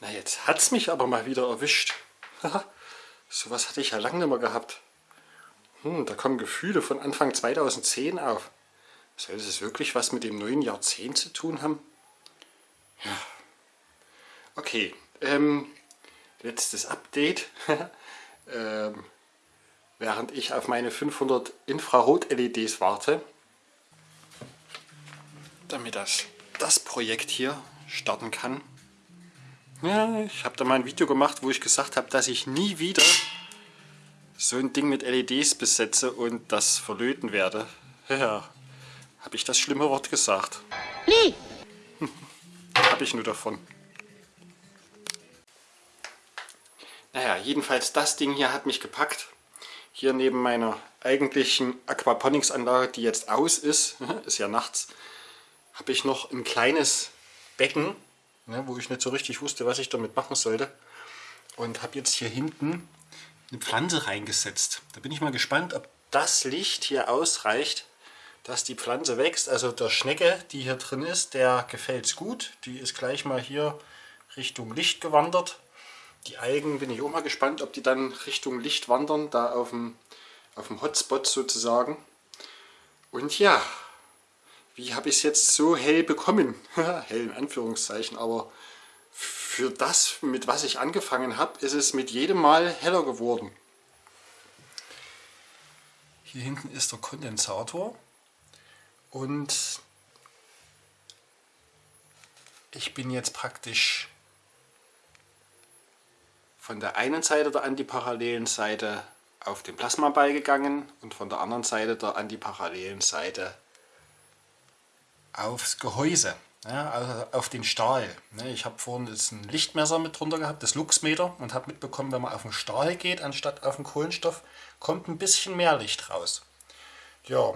Na, jetzt hat es mich aber mal wieder erwischt. Sowas hatte ich ja lange nicht mehr gehabt. Hm, da kommen Gefühle von Anfang 2010 auf. Soll es wirklich was mit dem neuen Jahrzehnt zu tun haben? Ja. Okay, ähm, letztes Update. ähm, während ich auf meine 500 Infrarot-LEDs warte, damit das, das Projekt hier starten kann. Ja, ich habe da mal ein Video gemacht, wo ich gesagt habe, dass ich nie wieder so ein Ding mit LEDs besetze und das verlöten werde. Ja, habe ich das schlimme Wort gesagt. Nie! habe ich nur davon. Naja, jedenfalls das Ding hier hat mich gepackt. Hier neben meiner eigentlichen Aquaponics-Anlage, die jetzt aus ist, ist ja nachts, habe ich noch ein kleines Becken, ne, wo ich nicht so richtig wusste, was ich damit machen sollte. Und habe jetzt hier hinten eine Pflanze reingesetzt. Da bin ich mal gespannt, ob das Licht hier ausreicht, dass die Pflanze wächst. Also der Schnecke, die hier drin ist, der gefällt es gut. Die ist gleich mal hier Richtung Licht gewandert. Die Algen bin ich auch mal gespannt, ob die dann Richtung Licht wandern, da auf dem, auf dem Hotspot sozusagen. Und ja, wie habe ich es jetzt so hell bekommen? hell in Anführungszeichen, aber für das, mit was ich angefangen habe, ist es mit jedem Mal heller geworden. Hier hinten ist der Kondensator und ich bin jetzt praktisch von der einen Seite der antiparallelen Seite auf den Plasmaball gegangen und von der anderen Seite der antiparallelen Seite aufs Gehäuse, ja, also auf den Stahl. Ich habe vorhin jetzt ein Lichtmesser mit drunter gehabt, das Luxmeter, und habe mitbekommen, wenn man auf den Stahl geht, anstatt auf den Kohlenstoff, kommt ein bisschen mehr Licht raus. Ja,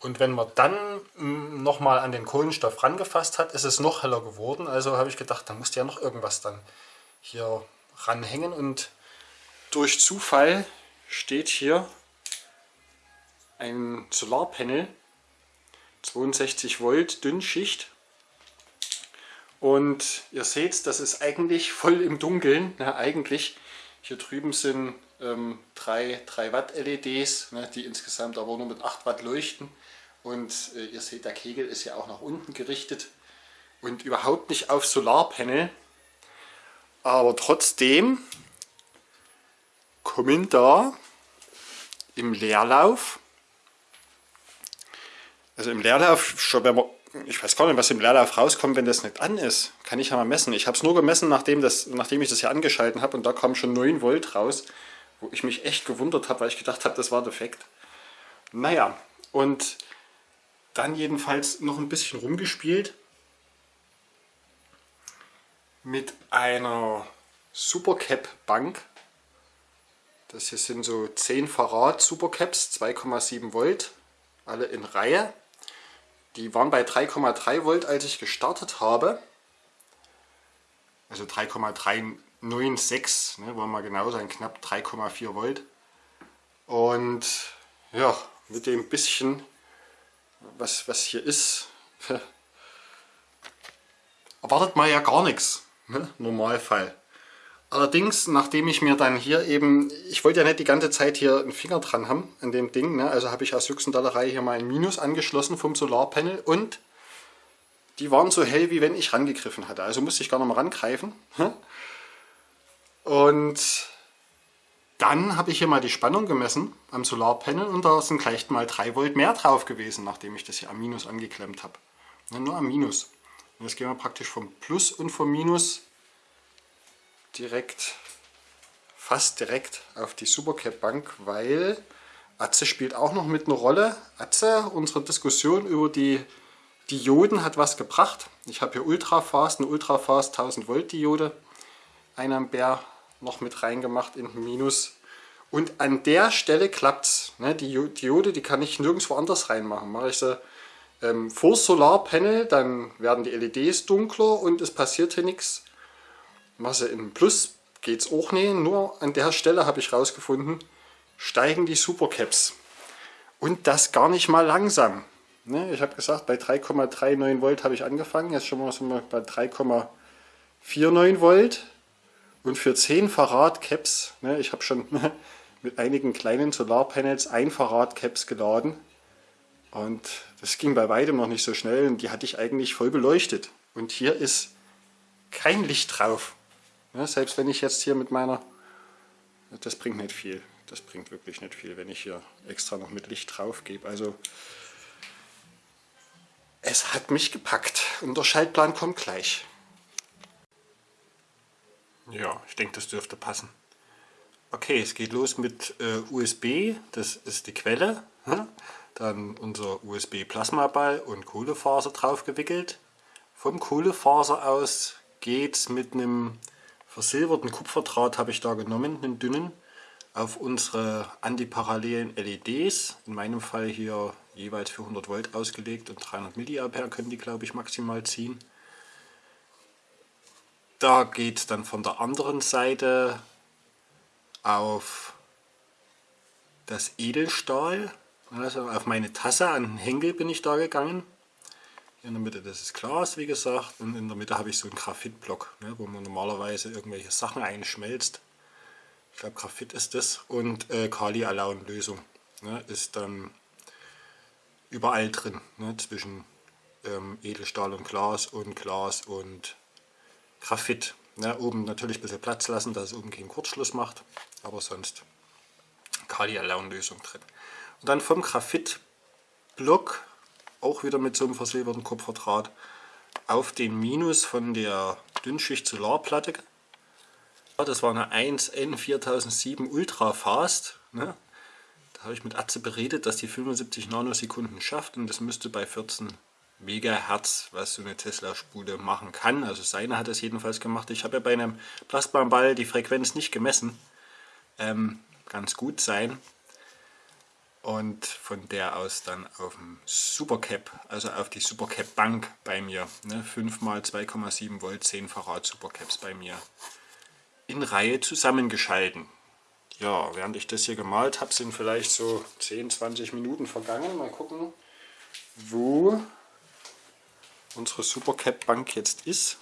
und wenn man dann hm, nochmal an den Kohlenstoff rangefasst hat, ist es noch heller geworden. Also habe ich gedacht, da musste ja noch irgendwas dann hier ranhängen und durch Zufall steht hier ein Solarpanel 62 Volt Dünnschicht. Und ihr seht, das ist eigentlich voll im Dunkeln. Na, eigentlich. Hier drüben sind ähm, 3, 3 Watt LEDs, ne, die insgesamt aber nur mit 8 Watt leuchten. Und äh, ihr seht, der Kegel ist ja auch nach unten gerichtet und überhaupt nicht auf Solarpanel. Aber trotzdem kommen da im Leerlauf, also im Leerlauf, ich weiß gar nicht, was im Leerlauf rauskommt, wenn das nicht an ist. Kann ich ja mal messen. Ich habe es nur gemessen, nachdem, das, nachdem ich das hier angeschalten habe und da kam schon 9 Volt raus, wo ich mich echt gewundert habe, weil ich gedacht habe, das war defekt. Naja, und dann jedenfalls noch ein bisschen rumgespielt mit einer Supercap Bank. Das hier sind so 10 Farad Supercaps, 2,7 Volt, alle in Reihe. Die waren bei 3,3 Volt, als ich gestartet habe. Also 3,396, ne, wollen wir genau sein, knapp 3,4 Volt. Und ja, mit dem bisschen, was, was hier ist, erwartet man ja gar nichts. Ne? Normalfall. Allerdings, nachdem ich mir dann hier eben, ich wollte ja nicht die ganze Zeit hier einen Finger dran haben an dem Ding, ne? also habe ich aus Juxendallerei hier mal ein Minus angeschlossen vom Solarpanel und die waren so hell, wie wenn ich rangegriffen hatte. Also musste ich gar noch mal rangreifen. Und dann habe ich hier mal die Spannung gemessen am Solarpanel und da sind gleich mal 3 Volt mehr drauf gewesen, nachdem ich das hier am Minus angeklemmt habe. Nur am Minus. Und jetzt gehen wir praktisch vom Plus und vom Minus direkt, fast direkt auf die Supercap Bank, weil Atze spielt auch noch mit einer Rolle. Atze, unsere Diskussion über die Dioden hat was gebracht. Ich habe hier Ultrafast, eine Ultrafast 1000 Volt Diode, 1 Ampere noch mit reingemacht in Minus. Und an der Stelle klappt es. Ne? Die Diode, die kann ich nirgendwo anders reinmachen. Mache ich sie ähm, vor Solarpanel, dann werden die LEDs dunkler und es passiert hier nichts. Masse in Plus geht es auch nicht, nur an der Stelle habe ich rausgefunden, steigen die Supercaps. Und das gar nicht mal langsam. Ne, ich habe gesagt, bei 3,39 Volt habe ich angefangen, jetzt schon mal, sind wir bei 3,4 4,9 Volt und für 10 Farad Caps, ich habe schon mit einigen kleinen Solarpanels ein Farad Caps geladen und das ging bei weitem noch nicht so schnell und die hatte ich eigentlich voll beleuchtet. Und hier ist kein Licht drauf. Ja, selbst wenn ich jetzt hier mit meiner, das bringt nicht viel. Das bringt wirklich nicht viel, wenn ich hier extra noch mit Licht drauf gebe. Also es hat mich gepackt und der Schaltplan kommt gleich. Ja, ich denke, das dürfte passen. Okay, es geht los mit äh, USB, das ist die Quelle. Hm? Dann unser USB-Plasmaball und Kohlefaser drauf gewickelt. Vom Kohlefaser aus geht es mit einem versilberten Kupferdraht, habe ich da genommen, einen dünnen, auf unsere antiparallelen LEDs. In meinem Fall hier jeweils für 100 Volt ausgelegt und 300 mA können die glaube ich maximal ziehen. Da geht dann von der anderen Seite auf das Edelstahl, also auf meine Tasse an den Henkel bin ich da gegangen. In der Mitte das ist Glas, wie gesagt, und in der Mitte habe ich so einen Graphitblock, ne, wo man normalerweise irgendwelche Sachen einschmelzt. Ich glaube Graphit ist das und äh, Kali-Alaun-Lösung ne, ist dann überall drin, ne, zwischen ähm, Edelstahl und Glas und Glas und Graphit. Ne, oben natürlich ein bisschen Platz lassen, dass es oben keinen Kurzschluss macht, aber sonst Kali-Alaun-Lösung drin. Und dann vom Graphitblock, auch wieder mit so einem versilberten Kupferdraht, auf den Minus von der Dünnschicht Solarplatte. Das war eine 1N4007 Ultra Fast. Ne? Da habe ich mit Atze beredet, dass die 75 Nanosekunden schafft und das müsste bei 14 Megahertz, was so eine Tesla-Spule machen kann. Also seine hat es jedenfalls gemacht. Ich habe ja bei einem Plasmaball die Frequenz nicht gemessen. Ähm, ganz gut sein. Und von der aus dann auf dem Supercap, also auf die Supercap Bank bei mir. Ne? 5 x 2,7 Volt 10 Farad Supercaps bei mir in Reihe zusammengeschalten. Ja, während ich das hier gemalt habe, sind vielleicht so 10, 20 Minuten vergangen. Mal gucken, wo unsere Supercap Bank jetzt ist.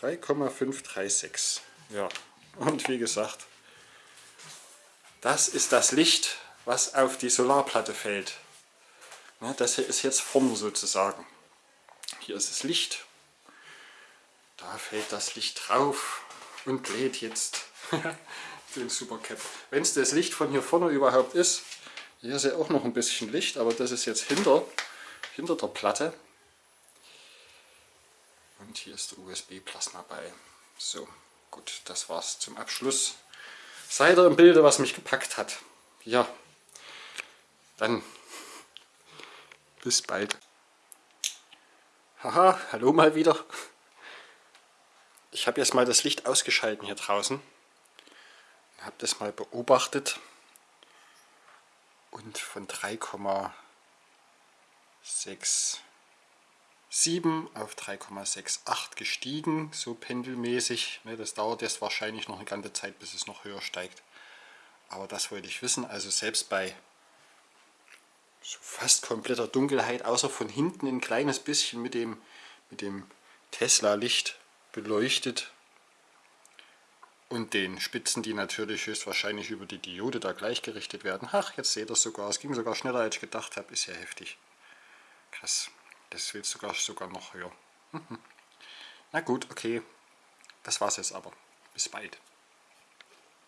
3,536. Ja, und wie gesagt, das ist das Licht, was auf die Solarplatte fällt. Das hier ist jetzt vorne sozusagen. Hier ist das Licht. Da fällt das Licht drauf und lädt jetzt den Supercap. Wenn es das Licht von hier vorne überhaupt ist, hier ist ja auch noch ein bisschen Licht, aber das ist jetzt hinter, hinter der Platte. Und hier ist der USB-Plasma bei. So, gut, das war's zum Abschluss. Seid ihr im Bilde, was mich gepackt hat. Ja, dann bis bald. Haha, hallo mal wieder. Ich habe jetzt mal das Licht ausgeschalten hier draußen. Habe das mal beobachtet und von 3,67 auf 3,68 gestiegen, so pendelmäßig. Ne, das dauert jetzt wahrscheinlich noch eine ganze Zeit, bis es noch höher steigt. Aber das wollte ich wissen. Also selbst bei so fast kompletter Dunkelheit, außer von hinten ein kleines bisschen mit dem, mit dem Tesla-Licht beleuchtet, und den Spitzen, die natürlich höchstwahrscheinlich über die Diode da gleichgerichtet werden. Ach, jetzt seht ihr es sogar. Es ging sogar schneller, als ich gedacht habe. Ist ja heftig. Krass. Das will sogar, sogar noch höher. Na gut, okay. Das war's jetzt aber. Bis bald.